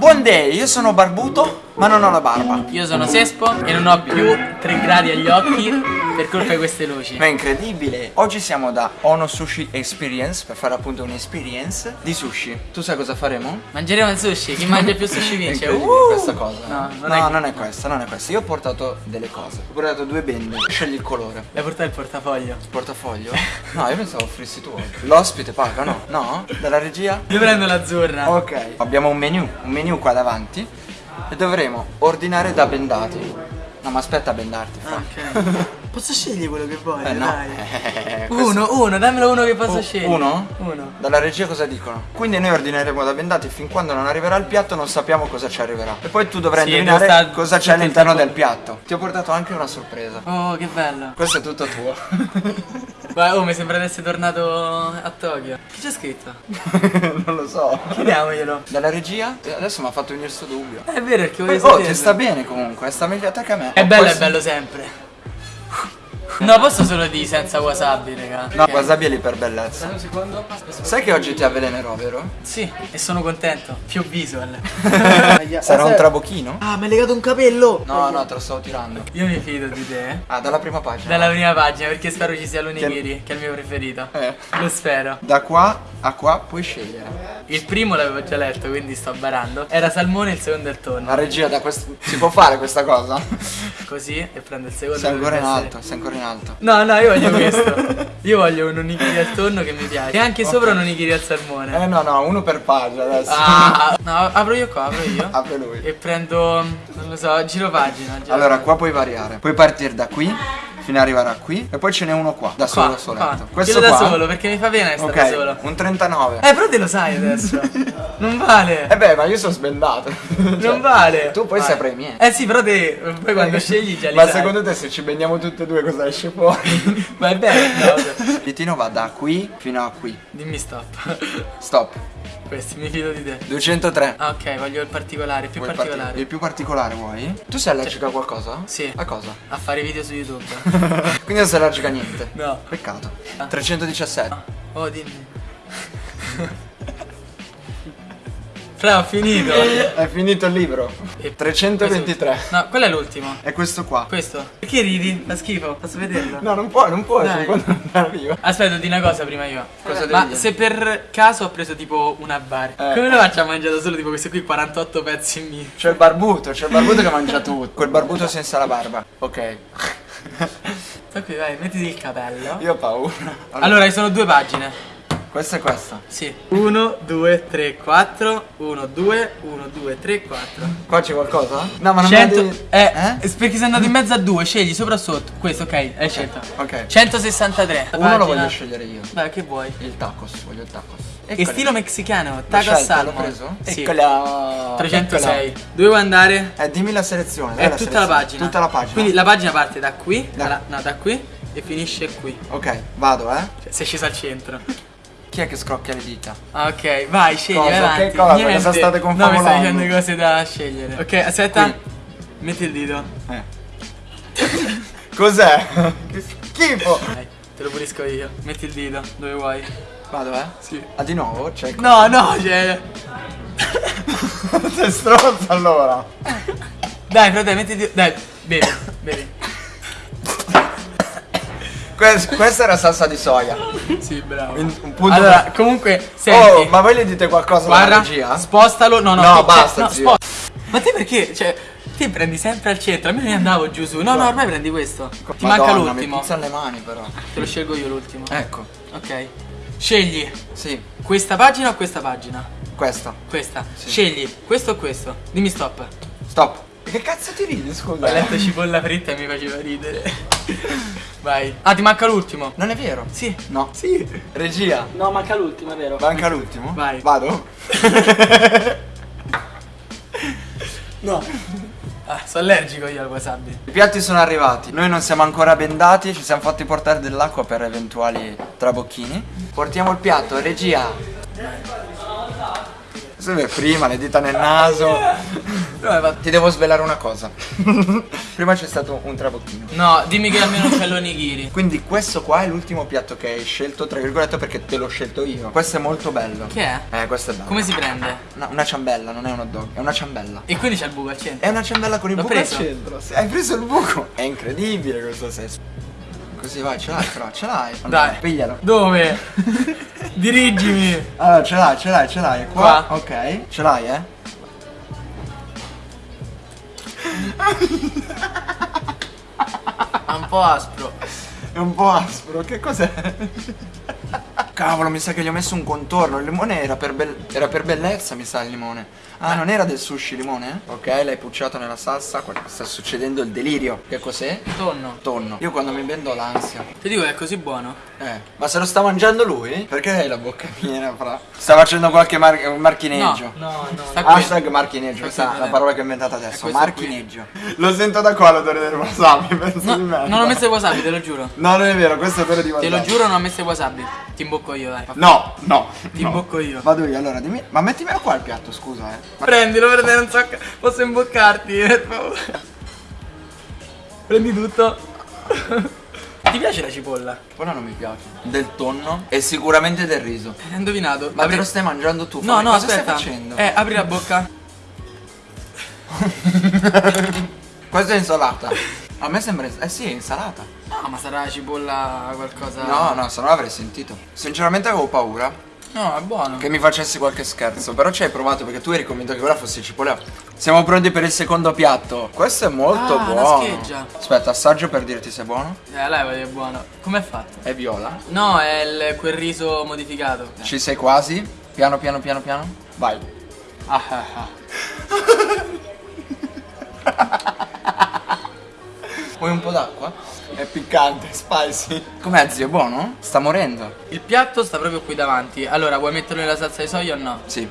Buon day, io sono barbuto, ma non ho la barba. Io sono Sespo e non ho più 3 gradi agli occhi per colpa di queste luci. Ma è incredibile. Oggi siamo da Ono Sushi Experience per fare appunto un'experience di sushi. Tu sai cosa faremo? Mangeremo il sushi, chi mangia più sushi vince. Uh! questa cosa. No, non no, è- non è questa, non è questa. Io ho portato delle cose. Ho portato due bende. Scegli il colore. L'hai portato il portafoglio. Portafoglio? No, io pensavo offrissi tu. L'ospite paga, no? No? Dalla regia? Io prendo l'azzurra. Ok. Abbiamo un menu, un menu qua davanti e dovremo ordinare da bendati. No, ma aspetta a bendarti, fra. Ok. Posso scegliere quello che voglio, Eh no. dai. Eh, questo- Uno, uno, dammelo uno che posso U- scegliere. Uno? Uno. Dalla regia cosa dicono? Quindi noi ordineremo da bendati fin quando non arriverà il piatto non sappiamo cosa ci arriverà. E poi tu dovrai Sì, indovinare sta- cosa c'è all'interno del piatto. Ti ho portato anche una sorpresa. Oh, che bello. Questo è tutto tuo. Guarda, oh, mi sembra di essere tornato a Tokyo. Che c'è scritto? non lo so. Chiediamoglielo. Dalla regia? Adesso mi ha fatto venire sto dubbio. È vero perché Poi, voglio oh, ti sta bene comunque, sta meglio a te che a me. È bello, poi è bello sempre. No, posso solo di senza wasabi, raga. No, Ok. wasabi è lì per bellezza. Un secondo. Sai che oggi ti avvelenerò, vero? Sì, e sono contento. Più visual. Sarà un trabocchino? Ah, mi hai legato un capello. No, no, te lo stavo tirando. Io mi fido di te. eh. Ah, dalla prima pagina. Dalla prima pagina, perché spero ci sia l'onigiri, che è il mio preferito. Eh. Lo spero. Da qua a qua puoi scegliere. Il primo l'avevo già letto, quindi sto barando. Era salmone, il secondo è il tonno. La regia da questo. Si può fare questa cosa? Così e prendo il secondo. Sei ancora in alto, sei ancora in alto. Essere- No, no, io voglio questo. Io voglio un onigiri al tonno che mi piace. E anche sopra un onigiri al salmone. Eh no, no, uno per pagina adesso. Ah, no, apro io qua, apro io. Apre lui. E prendo, non lo so, giro pagina. giro Allora, qua puoi variare. Puoi partire da qui fino ad arrivare a qui. E poi ce n'è uno qua, da Qua, solo soletto. qua. Questo da qua. solo, perché mi fa pena essere da solo. Un 39. Eh, però te lo sai adesso. non vale. Eh beh, ma io sono sbendato. Cioè, non vale. Tu poi Vai. saprai i miei. Eh sì, però te poi quando scegli già li Ma sai. secondo te se ci bendiamo tutte e due cosa esce fuori? Ma è bello. no. Pitino va da qui fino a qui. Dimmi stop. Stop. Questi, mi fido di te. 203. Ah, ok, voglio il particolare, più Vuoi particolare. parti- Il più particolare vuoi? Tu sei allergico a qualcosa? Sì. A cosa? A fare video su YouTube. Quindi non sei allergico a niente. No. Peccato. Ah. 317. Oh, dimmi. Fra, ho finito. È finito il libro. E- 323. No, quello è l'ultimo. È questo qua. Questo. Perché ridi? Fa schifo. Posso vederlo? No, non puoi, non puoi, fin quando non arriva. Aspetta, di una cosa prima io. Cosa Ma dire? se per caso ho preso tipo una bar, Eh. come lo faccio a mangiare solo tipo questi qui 48 pezzi in mille? C'è il barbuto, c'è il barbuto che mangia tutto. Quel barbuto senza la barba. Ok. Sta qui, vai, mettiti il capello. Io ho paura. Allora, ci sono due pagine. Questa è questa. Sì. 1, 2, 3, 4. 1, 2, 1, 2, 3, 4. Qua c'è qualcosa? No, ma non 100. mi devi... Eh, Eh? perché sei andato in mezzo a due, scegli sopra o sotto. Questo, ok, hai scelto. Ok. 163. Uno lo Pagina. voglio scegliere io. Dai, che vuoi? Il tacos, voglio il tacos. Che stilo messicano, L'ho taco scelto, salmon. L'ho preso? Sì. Eccola. 306. Eccola. Dove vuoi andare? Eh, dimmi la selezione. dai È la tutta la selezione. pagina. Tutta la pagina. Quindi la pagina parte da qui, Da- dalla- no, da qui e finisce qui. Ok, vado, eh. Cioè, sei sceso al centro. Chi è che scrocchia le dita? Ah, ok, vai, scegli, Cosa? avanti. Che cosa? Niente. Cosa state No, mi confabulando? stai dicendo cose da scegliere. Ok, aspetta. Qui. Metti il dito. Eh. Cos'è? che schifo. Dai, te lo pulisco io. Metti il dito, dove vuoi. Vado, eh? Sì. Ah, di nuovo? Cioè, No, no, cioè. sei stronzo allora. Dai, frate, metti il dito. Dai, bevi, bevi. Que- questa era salsa di soia. Sì, bravo. In- un punto Allora, comunque, senti. Oh, ma voi gli dite qualcosa alla Guarda, regia? spostalo. No, no, No, tu- basta, no, zio. Ma te perché? Cioè, ti prendi sempre al centro. A me ne andavo giù su. No, no, ormai prendi questo. Ti manca Madonna, l'ultimo. Mi puzzano le mani però. Te lo scelgo io l'ultimo. Ecco. Ok. Scegli Sì, questa pagina o questa pagina? questa. Questa. Sì. Scegli questo o questo. Dimmi stop. Stop. Che cazzo ti ridi, scusa? Ho letto cipolla fritta e mi faceva ridere. Vai. Ah, ti manca l'ultimo. Non è vero? Sì. No. Sì. Regia. No, manca l'ultimo, è vero. Manca l'ultimo? Vai. Vado? No. Ah, sono allergico io al wasabi. I piatti sono arrivati. Noi non siamo ancora bendati, ci siamo fatti portare dell'acqua per eventuali trabocchini. Portiamo il piatto, regia. È prima, le dita nel naso. Va- Ti devo svelare una cosa. prima c'è stato un trabocchino. No, dimmi che almeno c'è l'onigiri. Quindi questo qua è l'ultimo piatto che hai scelto, tra virgolette, perché te l'ho scelto io. Questo è molto bello. Che è? Eh, questo è bello. Come si prende? No, una ciambella, non è un hot dog, è una ciambella. E quindi c'è il buco al centro. È una ciambella con il buco preso? al centro. Sì, Hai preso il buco? È incredibile questo senso. Così vai, ce l'hai però, ce l'hai. Allora, Dai. Piglialo. Dove? Dirigimi. Allora, ce l'hai, ce l'hai, ce l'hai. Qua. Qua. Ok. Ce l'hai, eh? È un po' aspro. È un po' aspro, che cos'è? Cavolo, mi sa che gli ho messo un contorno. Il limone era per, bel- era per bellezza, mi sa il limone. Ah, non era del sushi limone? Ok, l'hai pucciato nella salsa. Sta succedendo il delirio. Che cos'è? Tonno. Tonno. Io quando mi vendo ho l'ansia. Ti dico che è così buono. Eh, ma se lo sta mangiando lui? Perché hai la bocca piena, fra? Sta facendo qualche mar- un marchineggio. No, no, Sta qui. Hashtag marchineggio, questa qui, è la eh. parola che ho inventato adesso. Marchineggio. Lo sento da qua l'odore del wasabi, penso No, di merda. non ho messo il wasabi, te lo giuro. No, non è vero, questo è odore di Te wasabi. lo giuro, non ho messo il wasabi. Ti imbocco io, dai. No, no. Ti no. imbocco io. Vado io, allora dimmi. Ma mettimelo qua il piatto, scusa, eh. Ma- Prendilo, perché non so. Posso imboccarti, per favore. Prendi tutto. Ti piace la cipolla? Quello non mi piace. Del tonno e sicuramente del riso. Hai indovinato. Ma Apri- te lo stai mangiando tu? No, Fabio? no, Cosa aspetta. stai facendo? Eh, apri la bocca. Questa è insalata. A me sembra. Eh sì, è insalata. No, ma sarà cipolla qualcosa. No, no, se no l'avrei sentito. Sinceramente avevo paura No, è buono. che mi facessi qualche scherzo. Però ci hai provato perché tu eri convinto che quella fosse cipolla. Siamo pronti per il secondo piatto. Questo è molto Ah, buono. scheggia. Aspetta, assaggio per dirti se è buono. Eh, che è buono. Com'è fatto? È viola. No, è il- quel riso modificato. Ci sei quasi? Piano, piano, piano, piano. Vai. Ah, ah, ah. Vuoi un po' d'acqua? È piccante, spicy. Com'è zio? È buono? Sta morendo. Il piatto sta proprio qui davanti. Allora, vuoi metterlo nella salsa di soia o no? Sì,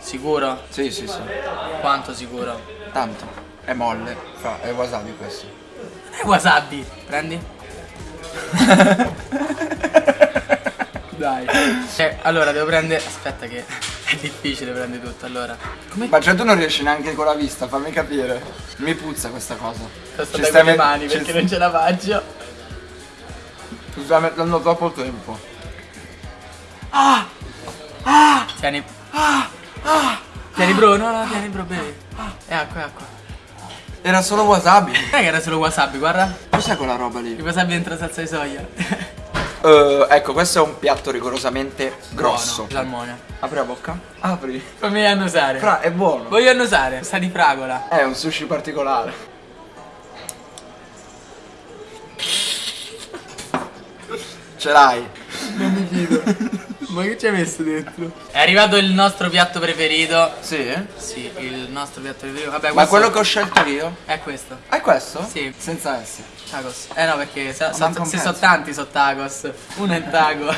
Sicuro? sì, sì, sì. Quanto sicuro? Tanto. È molle. Fa, è wasabi questo. È wasabi. Prendi. Dai. Eh, allora, devo prendere. Aspetta, che è difficile prendere tutto. Allora, come Ma cioè tu non riesci neanche con la vista, fammi capire. Mi puzza questa cosa. Sto Ci stai le mani perché non ce la faccio. Ti sta mettendo troppo tempo. Tieni. Tieni bro, no, no, tieni bro, bevi. È acqua, è acqua. Era solo wasabi. Non è che era solo wasabi, guarda. Cos'è quella roba lì? Il wasabi dentro salsa di soia. Eh, ecco, questo è un piatto rigorosamente grosso. Buono, Salmone. Apri la bocca. Apri. Fammi annusare. Fra, è buono. Voglio annusare. Sa di fragola. È un sushi particolare. Ce l'hai. Ma che ci hai messo dentro? È arrivato il nostro piatto preferito. Sì? Sì, il nostro piatto preferito. Vabbè, Ma quello che ho scelto io? è questo. È questo? Sì. Senza S. Tacos. Eh no, perché so- un se sono tanti sono tacos. Uno è taco.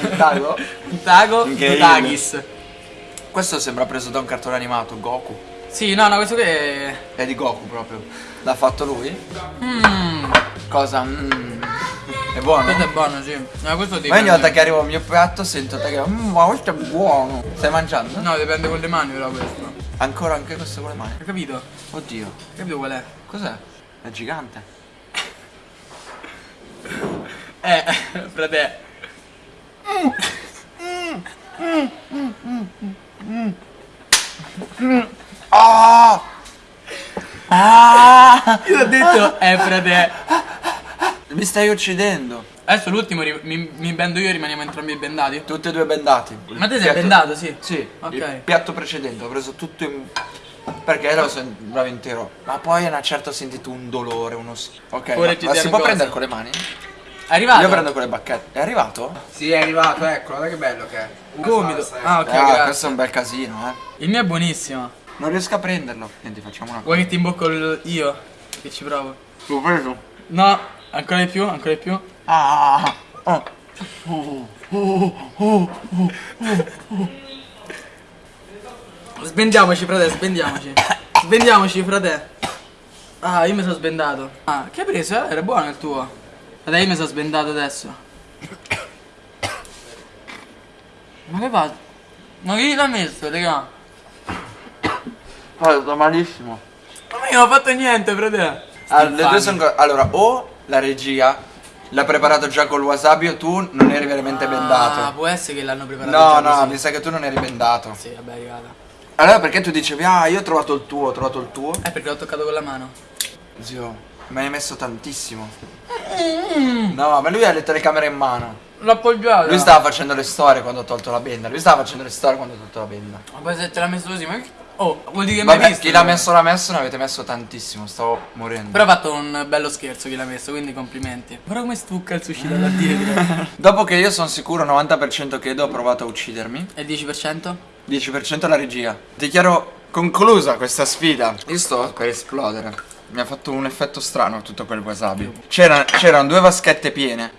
Un taco? un taco, due Incredibile. tagis. Questo sembra preso da un cartone animato, Goku. Sì, no, no, questo qui è. È di Goku proprio. L'ha fatto lui? Mmm. Cosa? Mm. È buono? Questo è buono, sì. No, questo Ma ogni volta che arrivo al mio piatto sento te che "Mm, ma questo è buono. Stai mangiando? No, dipende con le mani però questo. Ancora anche questo con le mani. Hai capito? Oddio. Hai capito qual è? Cos'è? È gigante. Eh, frate. Ah! Ah! Io ho detto, eh, frate. Mi stai uccidendo. Adesso l'ultimo mi, mi bendo io e rimaniamo entrambi bendati. Tutti e due bendati. Ma te sei Piatto- bendato, sì? Sì. Ok. Il piatto precedente ho preso tutto in. Perché lo sembrava intero. Ma poi a una certa ho sentito un dolore, uno. Ok. Ora ma, ci ma si può cose. prendere con le mani? È arrivato? Io prendo con le bacchette. È arrivato? Sì, è arrivato, ecco, guarda che bello che è. Gomito. Ah, ok, ah, questo è un bel casino, eh. Il mio è buonissimo. Non riesco a prenderlo. Senti, facciamo una cosa. Vuoi che ti imbocco io? Che ci provo? L'ho preso. No, ancora di più, ancora di più. Ah! ah. Sbendiamoci, frate, sbendiamoci. Sbendiamoci, frate. Ah, io mi sono sbendato. Ah, che hai preso? eh? Era buono il tuo. Frate, io mi sono sbendato adesso. Ma che fa? Ma che gli l'ha messo, raga? Oh, sto malissimo. Ma io non ho fatto niente, frate. Ah, le due sono Allora, o la regia l'ha preparato già col wasabi o tu non eri veramente Ah, bendato. può essere che l'hanno preparato No, no, così. mi sa che tu non eri bendato. Sì, vabbè, è arrivata. Allora perché tu dicevi, ah, io ho trovato il tuo, ho trovato il tuo? Eh, perché l'ho toccato con la mano. Zio, mi hai messo tantissimo. No, ma lui ha le telecamere in mano. L'ho appoggiato. Lui stava facendo le storie quando ho tolto la benda. Lui stava facendo le storie quando ho tolto la benda. Ma poi se te l'ha messo così, ma che... Oh, vuol dire che mi hai visto? chi l'ha messo l'ha messo, ne avete messo tantissimo, stavo morendo. Però ha fatto un bello scherzo chi l'ha messo, quindi complimenti. Guarda come stucca il sushi da dietro. Dopo che io sono sicuro 90% che Edo ha provato a uccidermi, E il 10%? 10% alla regia. Dichiaro conclusa questa sfida. Io sto per esplodere. Mi ha fatto un effetto strano tutto quel wasabi. C'era- c'erano due vaschette piene.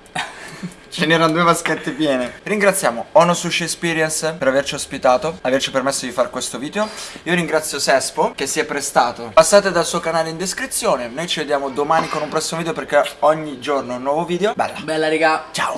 Ce n'erano due vaschette piene. Ringraziamo Ono Sushi Experience per averci ospitato, averci permesso di fare questo video. Io ringrazio Sespo che si è prestato. Passate dal suo canale in descrizione. Noi ci vediamo domani con un prossimo video perché ogni giorno un nuovo video. Bella. Bella, raga. Ciao.